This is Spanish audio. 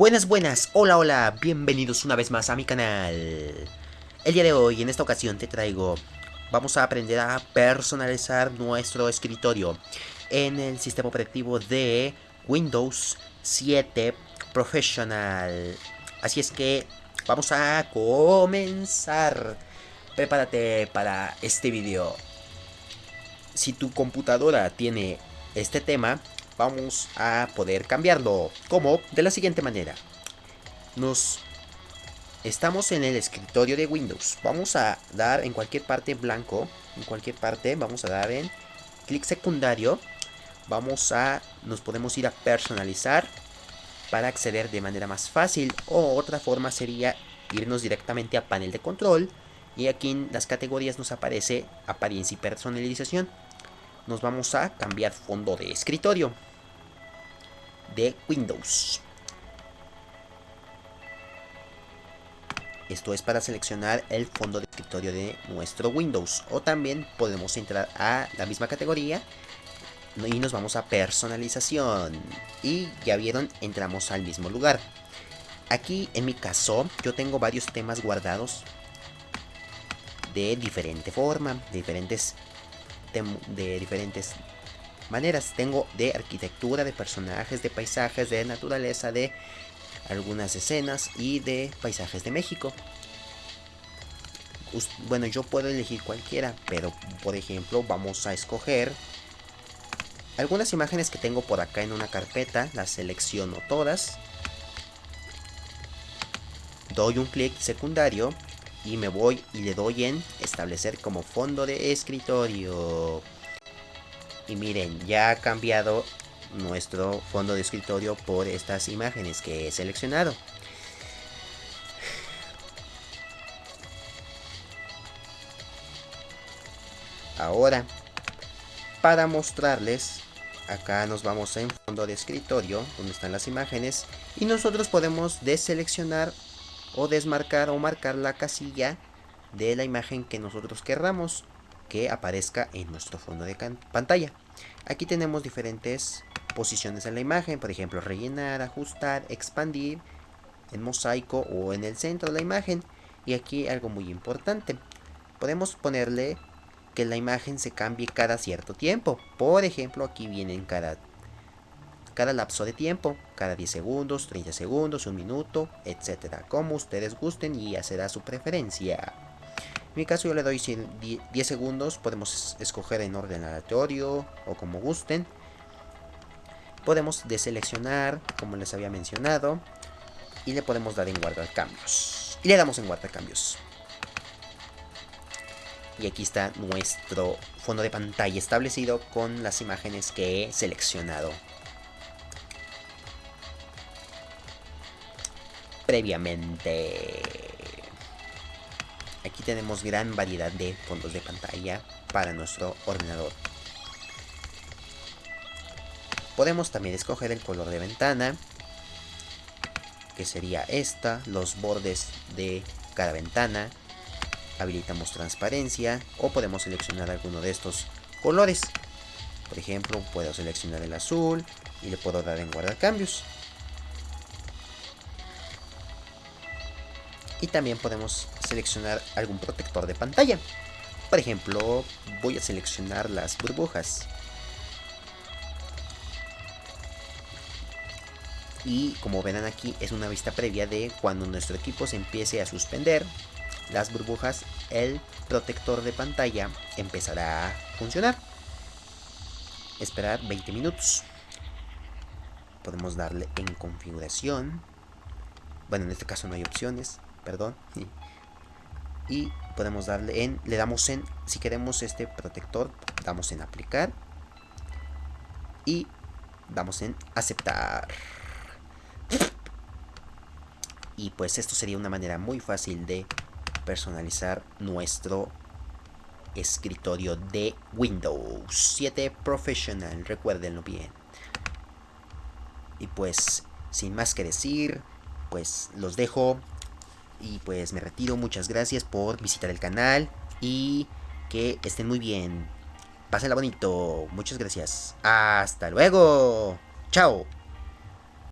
Buenas, buenas, hola, hola, bienvenidos una vez más a mi canal. El día de hoy, en esta ocasión, te traigo... Vamos a aprender a personalizar nuestro escritorio en el sistema operativo de Windows 7 Professional. Así es que vamos a comenzar. Prepárate para este video. Si tu computadora tiene este tema, vamos a poder cambiarlo. como De la siguiente manera. Nos estamos en el escritorio de Windows. Vamos a dar en cualquier parte blanco. En cualquier parte vamos a dar en clic secundario. Vamos a, nos podemos ir a personalizar para acceder de manera más fácil. O otra forma sería irnos directamente a panel de control. Y aquí en las categorías nos aparece apariencia y personalización. Nos vamos a cambiar fondo de escritorio de Windows. Esto es para seleccionar el fondo de escritorio de nuestro Windows. O también podemos entrar a la misma categoría y nos vamos a personalización. Y ya vieron, entramos al mismo lugar. Aquí en mi caso yo tengo varios temas guardados de diferente forma, de diferentes, de diferentes maneras. Tengo de arquitectura, de personajes, de paisajes, de naturaleza, de algunas escenas y de paisajes de México. Bueno, yo puedo elegir cualquiera, pero por ejemplo vamos a escoger algunas imágenes que tengo por acá en una carpeta, las selecciono todas. Doy un clic secundario y me voy y le doy en establecer como fondo de escritorio. Y miren, ya ha cambiado nuestro fondo de escritorio por estas imágenes que he seleccionado. Ahora, para mostrarles, acá nos vamos en fondo de escritorio, donde están las imágenes, y nosotros podemos deseleccionar o desmarcar o marcar la casilla de la imagen que nosotros querramos que aparezca en nuestro fondo de pantalla. Aquí tenemos diferentes posiciones en la imagen, por ejemplo, rellenar, ajustar, expandir, en mosaico o en el centro de la imagen. Y aquí algo muy importante, podemos ponerle que la imagen se cambie cada cierto tiempo. Por ejemplo, aquí vienen cada, cada lapso de tiempo, cada 10 segundos, 30 segundos, un minuto, etcétera, como ustedes gusten y ya será su preferencia. En mi caso yo le doy 10 segundos, podemos escoger en orden aleatorio o como gusten. Podemos deseleccionar, como les había mencionado, y le podemos dar en guardar cambios. Y le damos en guardar cambios. Y aquí está nuestro fondo de pantalla establecido con las imágenes que he seleccionado. Previamente. Aquí tenemos gran variedad de fondos de pantalla para nuestro ordenador. Podemos también escoger el color de ventana, que sería esta, los bordes de cada ventana. Habilitamos transparencia o podemos seleccionar alguno de estos colores. Por ejemplo, puedo seleccionar el azul y le puedo dar en guardar cambios. Y también podemos seleccionar algún protector de pantalla. Por ejemplo, voy a seleccionar las burbujas. Y como verán aquí, es una vista previa de cuando nuestro equipo se empiece a suspender las burbujas, el protector de pantalla empezará a funcionar. Esperar 20 minutos. Podemos darle en configuración. Bueno, en este caso no hay opciones perdón. Y podemos darle en, le damos en, si queremos este protector, damos en aplicar. Y damos en aceptar. Y pues esto sería una manera muy fácil de personalizar nuestro escritorio de Windows 7 Professional, recuérdenlo bien. Y pues, sin más que decir, pues los dejo y pues me retiro, muchas gracias por visitar el canal y que estén muy bien. Pásenla bonito, muchas gracias. Hasta luego. Chao.